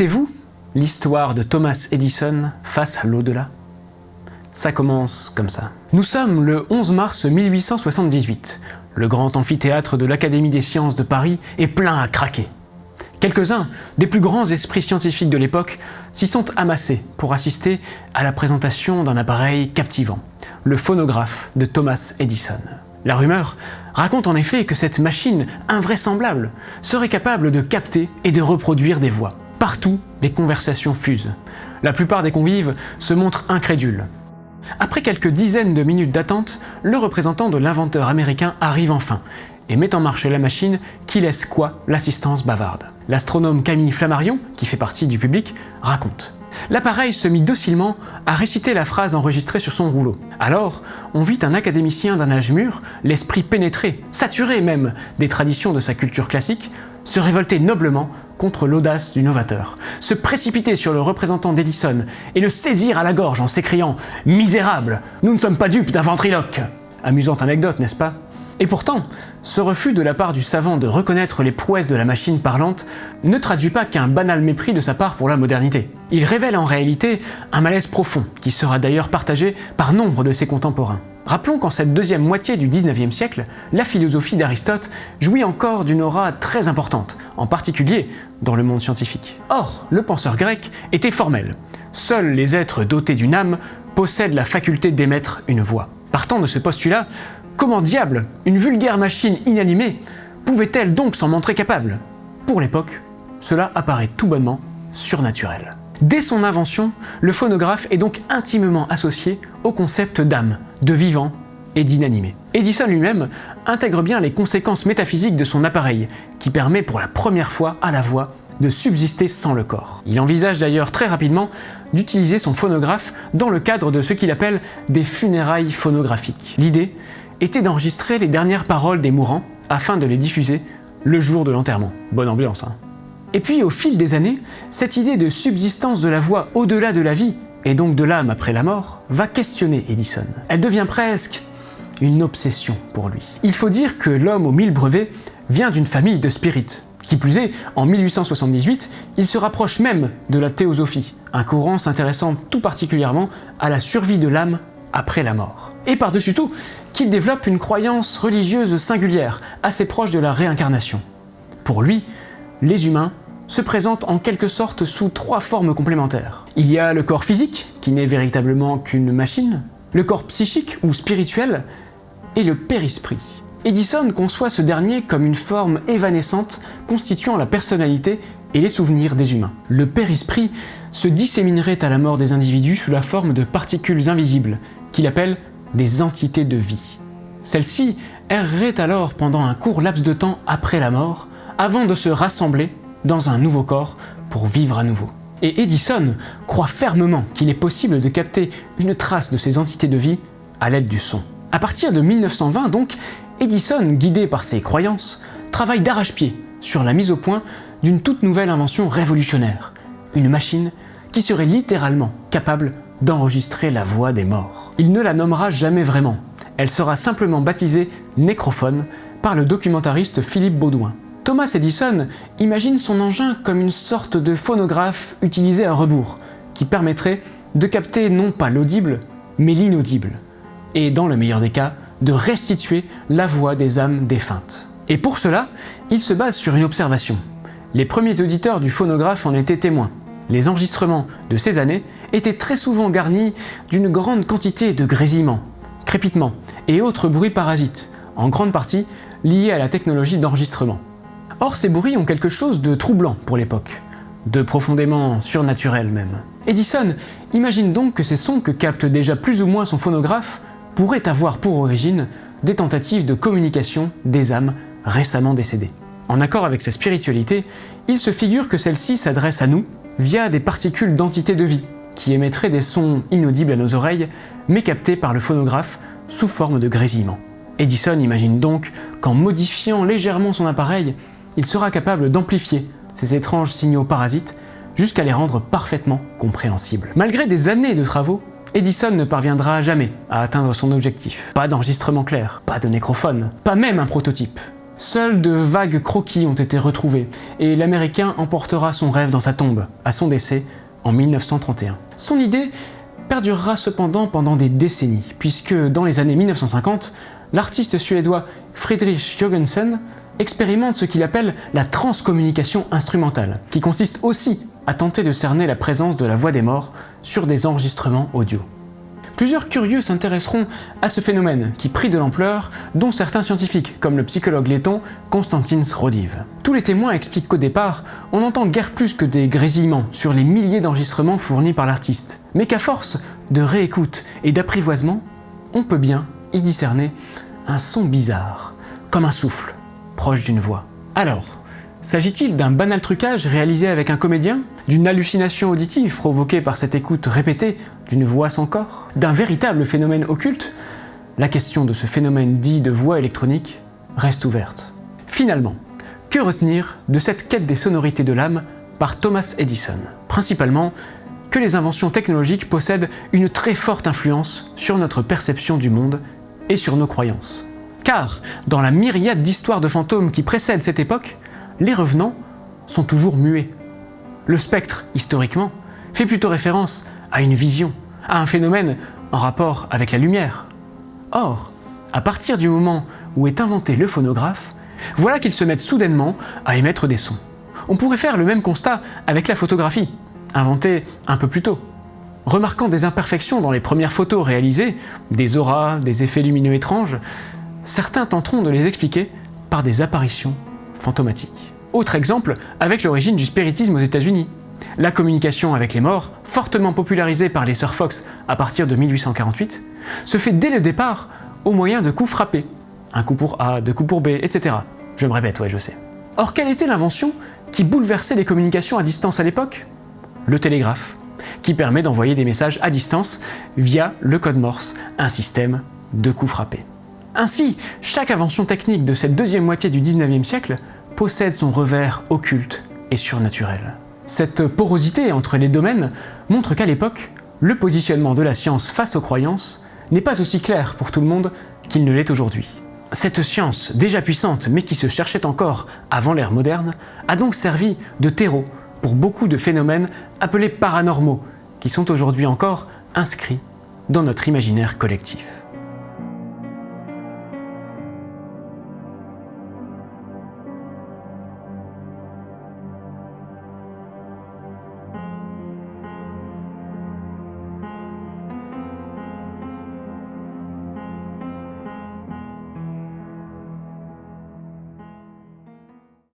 Connaissez-vous l'histoire de Thomas Edison face à l'au-delà? Ça commence comme ça. Nous sommes le 11 mars 1878. Le grand amphithéâtre de l'Académie des sciences de Paris est plein à craquer. Quelques-uns des plus grands esprits scientifiques de l'époque s'y sont amassés pour assister à la présentation d'un appareil captivant, le phonographe de Thomas Edison. La rumeur raconte en effet que cette machine invraisemblable serait capable de capter et de reproduire des voix. Partout, les conversations fusent. La plupart des convives se montrent incrédules. Après quelques dizaines de minutes d'attente, le représentant de l'inventeur américain arrive enfin et met en marche la machine qui laisse quoi l'assistance bavarde. L'astronome Camille Flammarion, qui fait partie du public, raconte. L'appareil se mit docilement à réciter la phrase enregistrée sur son rouleau. Alors, on vit un académicien d'un âge mûr, l'esprit pénétré, saturé même des traditions de sa culture classique, se révolter noblement contre l'audace du novateur, se précipiter sur le représentant d'Edison et le saisir à la gorge en s'écriant « Misérable, nous ne sommes pas dupes d'un ventriloque !» Amusante anecdote, n'est-ce pas? Et pourtant, ce refus de la part du savant de reconnaître les prouesses de la machine parlante ne traduit pas qu'un banal mépris de sa part pour la modernité. Il révèle en réalité un malaise profond, qui sera d'ailleurs partagé par nombre de ses contemporains. Rappelons qu'en cette deuxième moitié du 19e siècle, la philosophie d'Aristote jouit encore d'une aura très importante, en particulier dans le monde scientifique. Or, le penseur grec était formel. Seuls les êtres dotés d'une âme possèdent la faculté d'émettre une voix. Partant de ce postulat, Comment diable une vulgaire machine inanimée pouvait-elle donc s'en montrer capable? Pour l'époque, cela apparaît tout bonnement surnaturel. Dès son invention, le phonographe est donc intimement associé au concept d'âme, de vivant et d'inanimé. Edison lui-même intègre bien les conséquences métaphysiques de son appareil, qui permet pour la première fois à la voix de subsister sans le corps. Il envisage d'ailleurs très rapidement d'utiliser son phonographe dans le cadre de ce qu'il appelle des funérailles phonographiques. L'idée était d'enregistrer les dernières paroles des mourants afin de les diffuser le jour de l'enterrement. Bonne ambiance, hein Et puis au fil des années, cette idée de subsistance de la voix au-delà de la vie, et donc de l'âme après la mort, va questionner Edison. Elle devient presque une obsession pour lui. Il faut dire que l'homme aux mille brevets vient d'une famille de spirites. Qui plus est, en 1878, il se rapproche même de la théosophie, un courant s'intéressant tout particulièrement à la survie de l'âme après la mort. Et par-dessus tout, qu'il développe une croyance religieuse singulière, assez proche de la réincarnation. Pour lui, les humains se présentent en quelque sorte sous trois formes complémentaires. Il y a le corps physique, qui n'est véritablement qu'une machine, le corps psychique ou spirituel, et le périsprit. Edison conçoit ce dernier comme une forme évanescente constituant la personnalité et les souvenirs des humains. Le périsprit se disséminerait à la mort des individus sous la forme de particules invisibles, qu'il appelle des entités de vie. Celles-ci erreraient alors pendant un court laps de temps après la mort, avant de se rassembler dans un nouveau corps pour vivre à nouveau. Et Edison croit fermement qu'il est possible de capter une trace de ces entités de vie à l'aide du son. À partir de 1920 donc, Edison, guidé par ses croyances, travaille d'arrache-pied sur la mise au point d'une toute nouvelle invention révolutionnaire, une machine qui serait littéralement capable d'enregistrer la voix des morts. Il ne la nommera jamais vraiment, elle sera simplement baptisée nécrophone par le documentariste Philippe Baudouin. Thomas Edison imagine son engin comme une sorte de phonographe utilisé à rebours, qui permettrait de capter non pas l'audible, mais l'inaudible, et dans le meilleur des cas, de restituer la voix des âmes défuntes. Et pour cela, il se base sur une observation. Les premiers auditeurs du phonographe en étaient témoins. Les enregistrements de ces années étaient très souvent garnis d'une grande quantité de grésillements, crépitements et autres bruits parasites, en grande partie liés à la technologie d'enregistrement. Or ces bruits ont quelque chose de troublant pour l'époque, de profondément surnaturel même. Edison imagine donc que ces sons que capte déjà plus ou moins son phonographe pourraient avoir pour origine des tentatives de communication des âmes récemment décédées. En accord avec sa spiritualité, il se figure que celle-ci s'adresse à nous via des particules d'entités de vie, qui émettraient des sons inaudibles à nos oreilles, mais captés par le phonographe sous forme de grésillement. Edison imagine donc qu'en modifiant légèrement son appareil, il sera capable d'amplifier ces étranges signaux parasites jusqu'à les rendre parfaitement compréhensibles. Malgré des années de travaux, Edison ne parviendra jamais à atteindre son objectif. Pas d'enregistrement clair, pas de nécrophone, pas même un prototype. Seuls de vagues croquis ont été retrouvés, et l'Américain emportera son rêve dans sa tombe, à son décès, en 1931. Son idée perdurera cependant pendant des décennies, puisque dans les années 1950, l'artiste suédois Friedrich Jürgensen expérimente ce qu'il appelle la transcommunication instrumentale, qui consiste aussi à tenter de cerner la présence de la voix des morts sur des enregistrements audio. Plusieurs curieux s'intéresseront à ce phénomène qui prit de l'ampleur, dont certains scientifiques, comme le psychologue letton Konstantins Rodiv. Tous les témoins expliquent qu'au départ, on n'entend guère plus que des grésillements sur les milliers d'enregistrements fournis par l'artiste, mais qu'à force de réécoute et d'apprivoisement, on peut bien y discerner un son bizarre, comme un souffle, proche d'une voix. Alors, S'agit-il d'un banal trucage réalisé avec un comédien? D'une hallucination auditive provoquée par cette écoute répétée d'une voix sans corps? D'un véritable phénomène occulte? La question de ce phénomène dit de voix électronique reste ouverte. Finalement, que retenir de cette quête des sonorités de l'âme par Thomas Edison? Principalement, que les inventions technologiques possèdent une très forte influence sur notre perception du monde et sur nos croyances. Car, dans la myriade d'histoires de fantômes qui précèdent cette époque, les revenants sont toujours muets. Le spectre, historiquement, fait plutôt référence à une vision, à un phénomène en rapport avec la lumière. Or, à partir du moment où est inventé le phonographe, voilà qu'ils se mettent soudainement à émettre des sons. On pourrait faire le même constat avec la photographie, inventée un peu plus tôt. Remarquant des imperfections dans les premières photos réalisées, des auras, des effets lumineux étranges, certains tenteront de les expliquer par des apparitions fantomatiques. Autre exemple avec l'origine du spiritisme aux États-Unis. La communication avec les morts, fortement popularisée par les sœurs Fox à partir de 1848, se fait dès le départ au moyen de coups frappés. Un coup pour A, deux coups pour B, etc. Je me répète, ouais, je sais. Or, quelle était l'invention qui bouleversait les communications à distance à l'époque? Le télégraphe, qui permet d'envoyer des messages à distance via le code Morse, un système de coups frappés. Ainsi, chaque invention technique de cette deuxième moitié du 19e siècle possède son revers occulte et surnaturel. Cette porosité entre les domaines montre qu'à l'époque, le positionnement de la science face aux croyances n'est pas aussi clair pour tout le monde qu'il ne l'est aujourd'hui. Cette science, déjà puissante mais qui se cherchait encore avant l'ère moderne, a donc servi de terreau pour beaucoup de phénomènes appelés paranormaux, qui sont aujourd'hui encore inscrits dans notre imaginaire collectif.